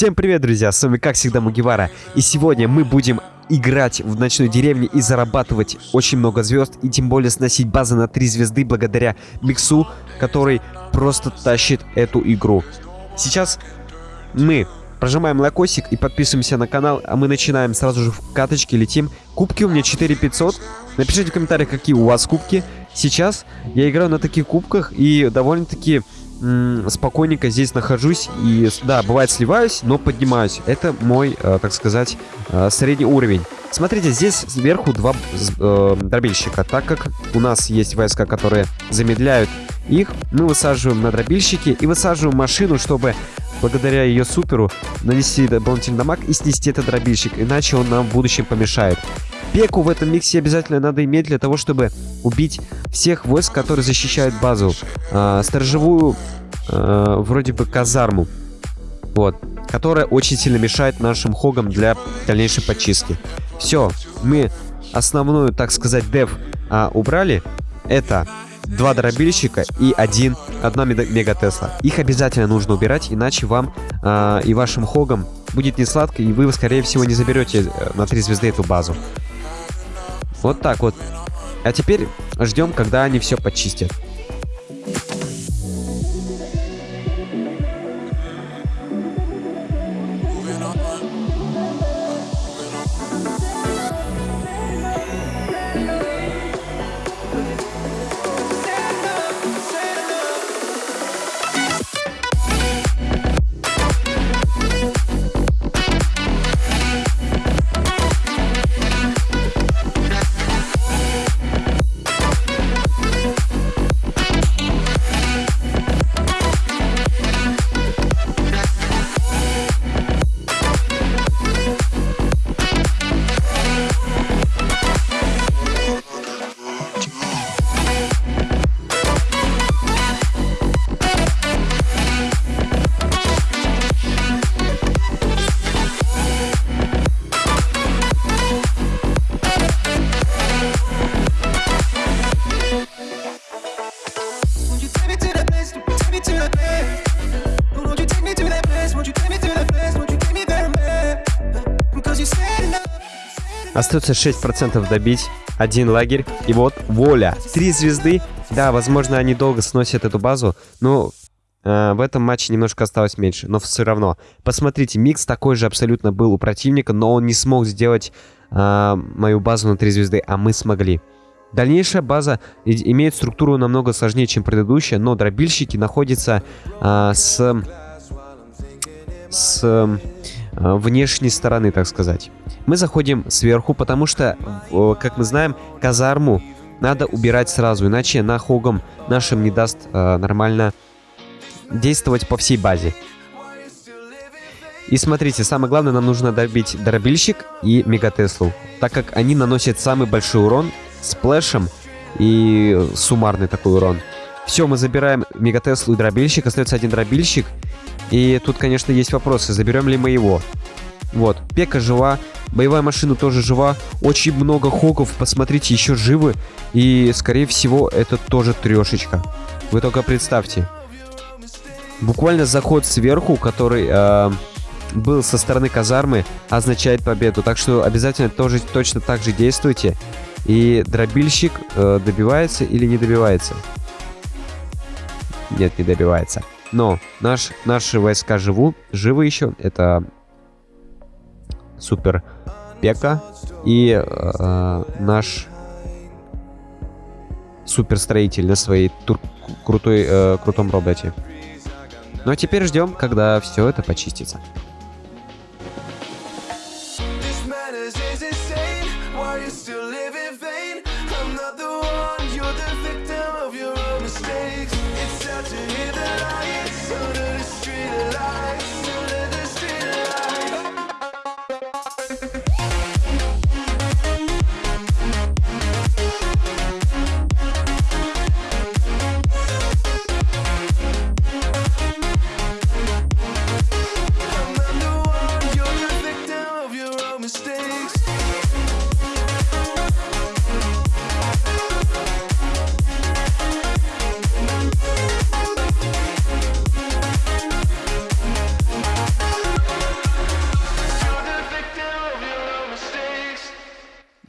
Всем привет, друзья, с вами как всегда Мугивара. И сегодня мы будем играть в ночной деревне и зарабатывать очень много звезд. И тем более сносить базы на 3 звезды благодаря Миксу, который просто тащит эту игру. Сейчас мы прожимаем лайкосик и подписываемся на канал, а мы начинаем сразу же в каточке, летим. Кубки у меня 4500. Напишите в комментариях, какие у вас кубки. Сейчас я играю на таких кубках и довольно-таки спокойненько здесь нахожусь и, да, бывает сливаюсь, но поднимаюсь. Это мой, э, так сказать, э, средний уровень. Смотрите, здесь сверху два э, дробильщика. Так как у нас есть войска, которые замедляют их, мы высаживаем на дробильщики и высаживаем машину, чтобы благодаря ее суперу нанести дополнительный дамаг и снести этот дробильщик, иначе он нам в будущем помешает. Пеку в этом миксе обязательно надо иметь для того, чтобы убить всех войск, которые защищают базу. Э, сторожевую, э, вроде бы, казарму. Вот. Которая очень сильно мешает нашим хогам для дальнейшей подчистки. Все, мы основную, так сказать, дев э, убрали. Это два дробильщика и один, одна мегатесла. Их обязательно нужно убирать, иначе вам э, и вашим хогам будет не сладко, и вы, скорее всего, не заберете э, на 3 звезды эту базу. Вот так вот. А теперь ждем, когда они все почистят. Остается 6% добить. Один лагерь. И вот воля. Три звезды. Да, возможно, они долго сносят эту базу. Но э, в этом матче немножко осталось меньше. Но все равно. Посмотрите, микс такой же абсолютно был у противника. Но он не смог сделать э, мою базу на три звезды. А мы смогли. Дальнейшая база имеет структуру намного сложнее, чем предыдущая. Но дробильщики находятся э, с... С э, внешней стороны, так сказать. Мы заходим сверху, потому что, как мы знаем, казарму надо убирать сразу, иначе на хогом нашим не даст э, нормально действовать по всей базе. И смотрите, самое главное, нам нужно добить дробильщик и мегатеслу, так как они наносят самый большой урон сплэшем и суммарный такой урон. Все, мы забираем мегатеслу и дробильщик, остается один дробильщик. И тут, конечно, есть вопросы, заберем ли мы его. Вот, Пека жива, Боевая машина тоже жива. Очень много хогов, посмотрите, еще живы. И, скорее всего, это тоже трешечка. Вы только представьте. Буквально заход сверху, который э, был со стороны казармы, означает победу. Так что обязательно тоже точно так же действуйте. И дробильщик э, добивается или не добивается? Нет, не добивается. Но наш, наши войска живу, живы еще. Это супер Пека и э, наш суперстроитель на своей тур крутой, э, крутом роботе. Ну а теперь ждем, когда все это почистится.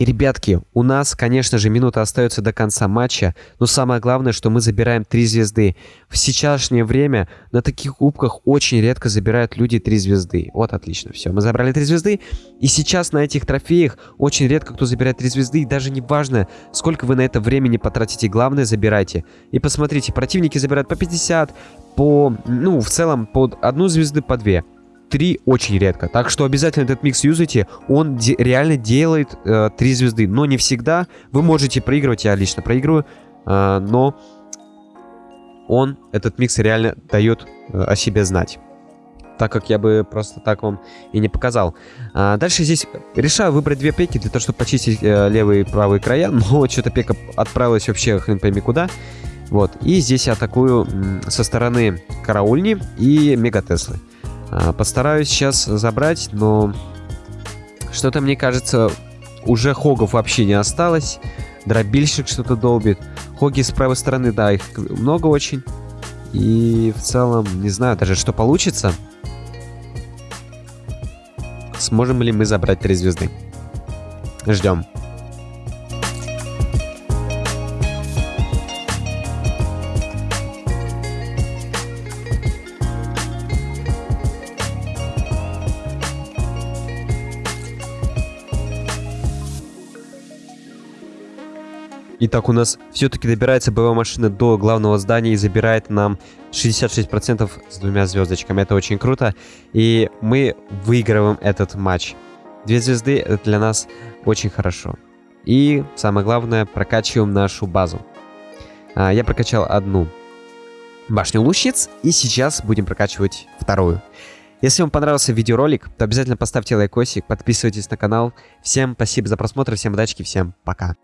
И, ребятки, у нас, конечно же, минута остается до конца матча, но самое главное, что мы забираем 3 звезды. В сейчасшнее время на таких кубках очень редко забирают люди 3 звезды. Вот, отлично, все, мы забрали 3 звезды. И сейчас на этих трофеях очень редко кто забирает 3 звезды, и даже не важно, сколько вы на это времени потратите, главное, забирайте. И посмотрите, противники забирают по 50, по, ну, в целом, по одну звезды, по 2. 3 очень редко. Так что обязательно этот микс юзайте. Он де реально делает э, 3 звезды. Но не всегда. Вы можете проигрывать, я лично проигрываю. Э, но он, этот микс реально дает э, о себе знать. Так как я бы просто так вам и не показал. А, дальше здесь решаю выбрать две пеки для того, чтобы почистить э, левые и правые края. Но что-то пека отправилась вообще хрен пойми куда. Вот. И здесь я атакую со стороны караульни и мегатеслы. А, постараюсь сейчас забрать, но что-то, мне кажется, уже хогов вообще не осталось. Дробильщик что-то долбит. Хоги с правой стороны, да, их много очень. И в целом, не знаю даже, что получится. Сможем ли мы забрать три звезды? Ждем. Итак, у нас все-таки добирается боевая машина до главного здания и забирает нам 66% с двумя звездочками. Это очень круто. И мы выигрываем этот матч. Две звезды это для нас очень хорошо. И самое главное, прокачиваем нашу базу. А, я прокачал одну башню лучниц, и сейчас будем прокачивать вторую. Если вам понравился видеоролик, то обязательно поставьте лайкосик, подписывайтесь на канал. Всем спасибо за просмотр, всем удачи, всем пока.